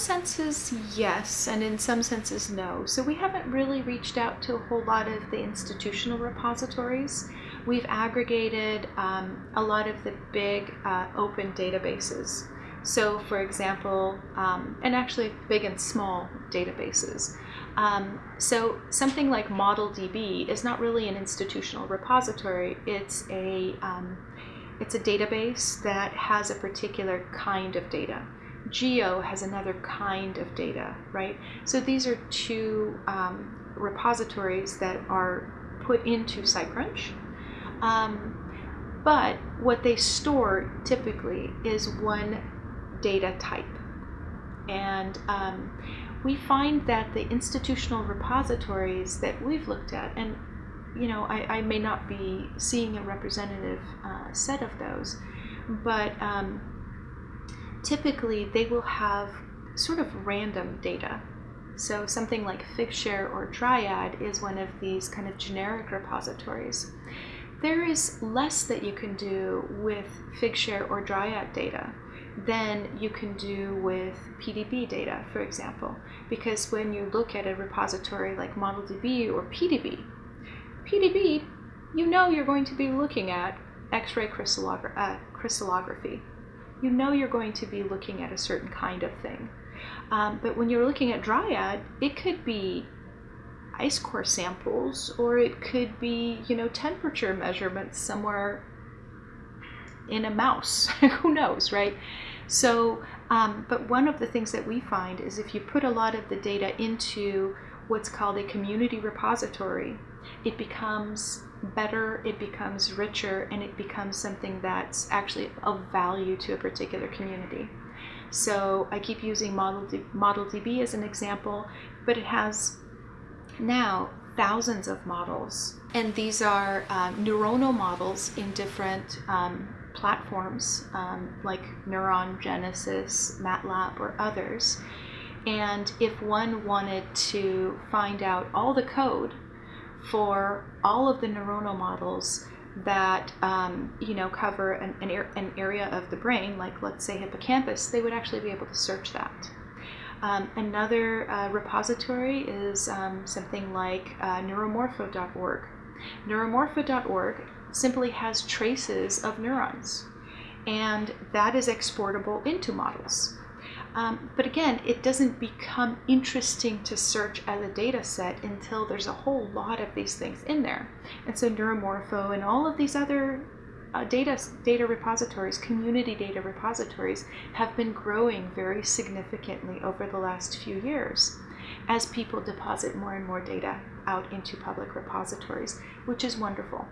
senses, yes, and in some senses, no. So we haven't really reached out to a whole lot of the institutional repositories. We've aggregated um, a lot of the big uh, open databases. So, for example, um, and actually big and small databases. Um, so, something like ModelDB is not really an institutional repository. It's a um, it's a database that has a particular kind of data. Geo has another kind of data, right? So these are two um, repositories that are put into SciCrunch. Um, but what they store typically is one data type. And um, we find that the institutional repositories that we've looked at, and you know, I, I may not be seeing a representative uh, set of those, but um, typically they will have sort of random data. So something like Figshare or Dryad is one of these kind of generic repositories. There is less that you can do with Figshare or Dryad data than you can do with PDB data, for example. Because when you look at a repository like ModelDB or PDB, PDB, you know you're going to be looking at X-ray crystallogra uh, crystallography. You know you're going to be looking at a certain kind of thing. Um, but when you're looking at Dryad, it could be ice core samples, or it could be, you know, temperature measurements somewhere in a mouse. Who knows, right? So, um, but one of the things that we find is if you put a lot of the data into what's called a community repository, it becomes better, it becomes richer, and it becomes something that's actually of value to a particular community. So I keep using ModelDB, ModelDB as an example, but it has now thousands of models. And these are um, neuronal models in different um, platforms um, like Neuron, Genesis, MATLAB, or others. And if one wanted to find out all the code for all of the neuronal models that um, you know cover an, an, an, area of the brain, like let's say hippocampus, they would actually be able to search that. Um, another uh, repository is um, something like uh, neuromorpho.org. Neuromorpho.org simply has traces of neurons, and that is exportable into models. Um, but again, it doesn't become interesting to search as a data set until there's a whole lot of these things in there. And so Neuromorpho and all of these other uh, data, data repositories, community data repositories, have been growing very significantly over the last few years as people deposit more and more data out into public repositories, which is wonderful.